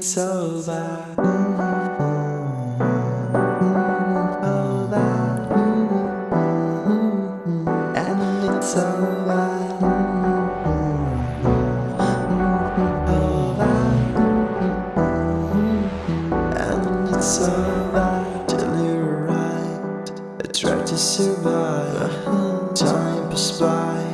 it's over. And it's over. It's over till you arrived. I tried to survive. Time passed by,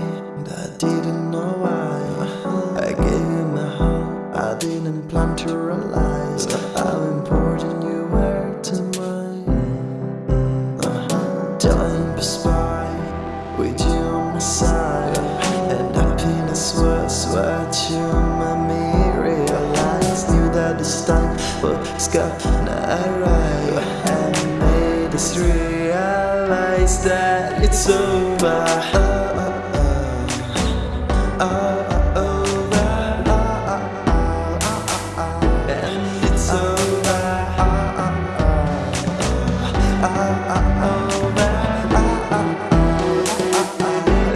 gonna arrive, and made us realize that it's over. Uh, uh, uh, and it's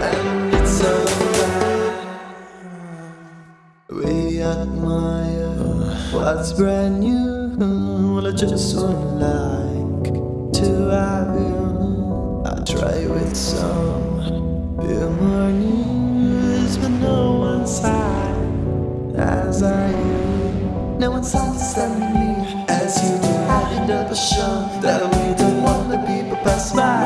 And it's over. We admire what's brand new. Well, I just wouldn't like to have you. I try with some memories, but no one sighed as I am. No one sighs at me as you. do. I end up a show that we don't want to be, but by.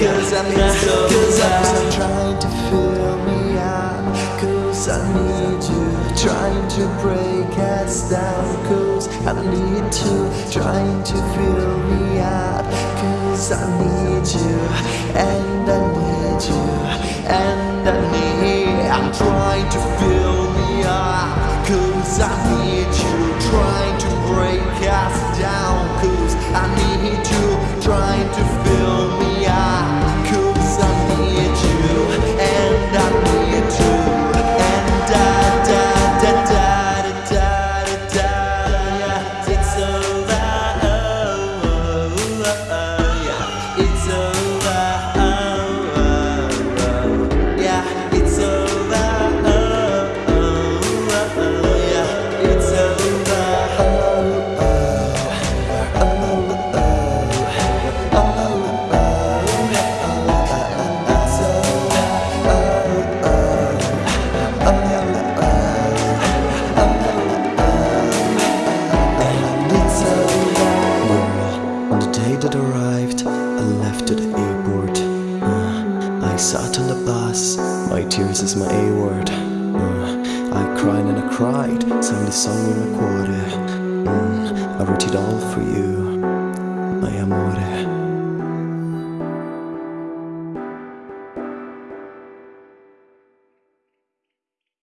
Cause I'm, cause I'm trying to fill me up. Cause I need you, trying to break us down. Cause I need to, trying to fill me up. Cause I need you, and I need you, and I need. I'm trying to fill me up. Cause I need that arrived, I left to the airport. Uh, I sat on the bus, my tears is my A word. Uh, I cried and I cried, sang the song with my quarter. Mm, I wrote it all for you.